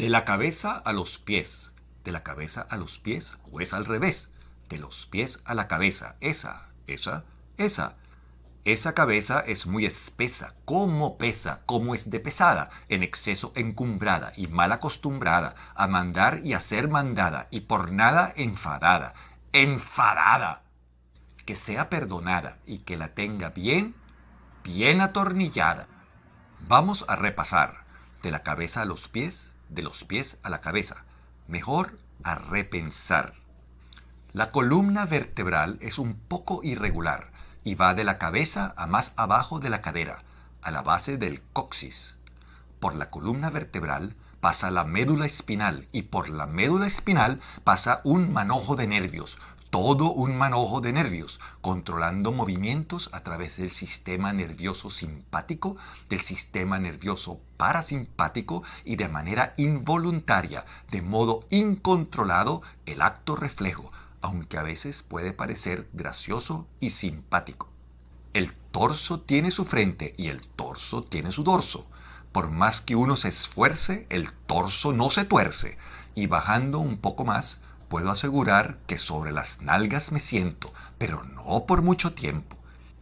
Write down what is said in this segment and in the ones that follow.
De la cabeza a los pies. De la cabeza a los pies o es al revés. De los pies a la cabeza. Esa, esa, esa. Esa cabeza es muy espesa, como pesa, como es de pesada, en exceso encumbrada y mal acostumbrada a mandar y a ser mandada, y por nada enfadada, enfadada. Que sea perdonada y que la tenga bien, bien atornillada. Vamos a repasar de la cabeza a los pies, de los pies a la cabeza. Mejor a repensar. La columna vertebral es un poco irregular y va de la cabeza a más abajo de la cadera, a la base del coxis. Por la columna vertebral pasa la médula espinal y por la médula espinal pasa un manojo de nervios, todo un manojo de nervios, controlando movimientos a través del sistema nervioso simpático, del sistema nervioso parasimpático y de manera involuntaria, de modo incontrolado, el acto reflejo, aunque a veces puede parecer gracioso y simpático. El torso tiene su frente y el torso tiene su dorso. Por más que uno se esfuerce, el torso no se tuerce. Y bajando un poco más, puedo asegurar que sobre las nalgas me siento, pero no por mucho tiempo.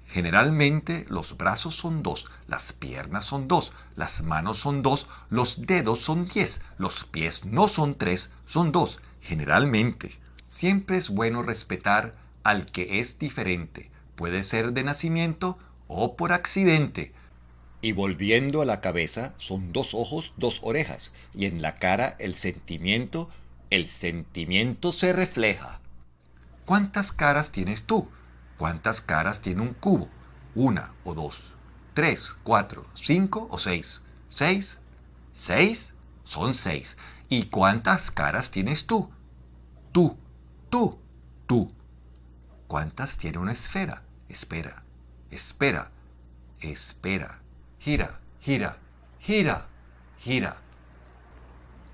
Generalmente los brazos son dos, las piernas son dos, las manos son dos, los dedos son diez, los pies no son tres, son dos, generalmente. Siempre es bueno respetar al que es diferente, puede ser de nacimiento o por accidente. Y volviendo a la cabeza, son dos ojos, dos orejas, y en la cara el sentimiento el sentimiento se refleja. ¿Cuántas caras tienes tú? ¿Cuántas caras tiene un cubo? ¿Una o dos? ¿Tres, cuatro, cinco o seis? ¿Seis? ¿Seis? Son seis. ¿Y cuántas caras tienes tú? Tú, tú, tú. ¿Cuántas tiene una esfera? Espera, espera, espera. Gira, gira, gira, gira.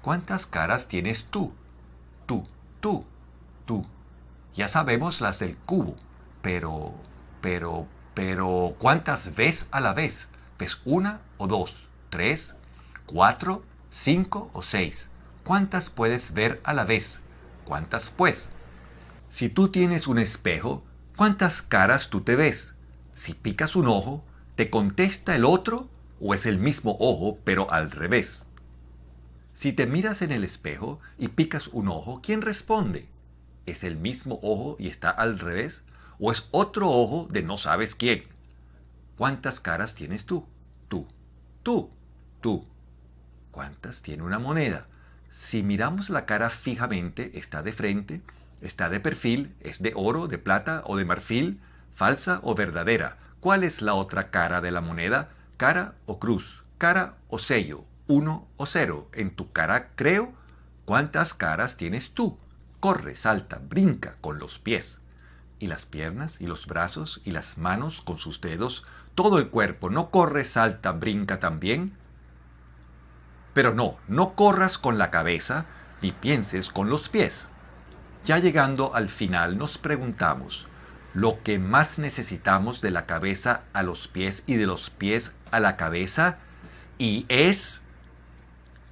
¿Cuántas caras tienes tú? Tú, tú. Ya sabemos las del cubo, pero, pero, pero, ¿cuántas ves a la vez? ¿Ves una o dos? ¿Tres? ¿Cuatro? ¿Cinco o seis? ¿Cuántas puedes ver a la vez? ¿Cuántas pues? Si tú tienes un espejo, ¿cuántas caras tú te ves? Si picas un ojo, ¿te contesta el otro o es el mismo ojo pero al revés? Si te miras en el espejo y picas un ojo, ¿quién responde? ¿Es el mismo ojo y está al revés? ¿O es otro ojo de no sabes quién? ¿Cuántas caras tienes tú? Tú, tú, tú. ¿Cuántas tiene una moneda? Si miramos la cara fijamente, está de frente, está de perfil, es de oro, de plata o de marfil, falsa o verdadera. ¿Cuál es la otra cara de la moneda? ¿Cara o cruz? ¿Cara o sello? Uno o cero. En tu cara creo. ¿Cuántas caras tienes tú? Corre, salta, brinca con los pies. Y las piernas, y los brazos, y las manos con sus dedos, todo el cuerpo. ¿No corre, salta, brinca también? Pero no, no corras con la cabeza, ni pienses con los pies. Ya llegando al final nos preguntamos, ¿lo que más necesitamos de la cabeza a los pies y de los pies a la cabeza? Y es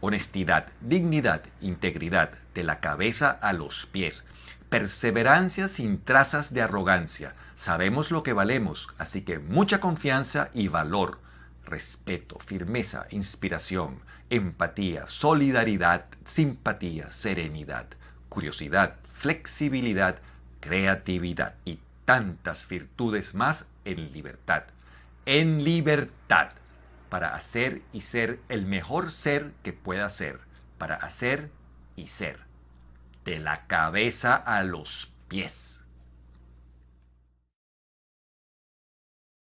honestidad, dignidad, integridad, de la cabeza a los pies. Perseverancia sin trazas de arrogancia. Sabemos lo que valemos, así que mucha confianza y valor. Respeto, firmeza, inspiración, empatía, solidaridad, simpatía, serenidad, curiosidad, flexibilidad, creatividad y tantas virtudes más en libertad. En libertad para hacer y ser el mejor ser que pueda ser, para hacer y ser, de la cabeza a los pies.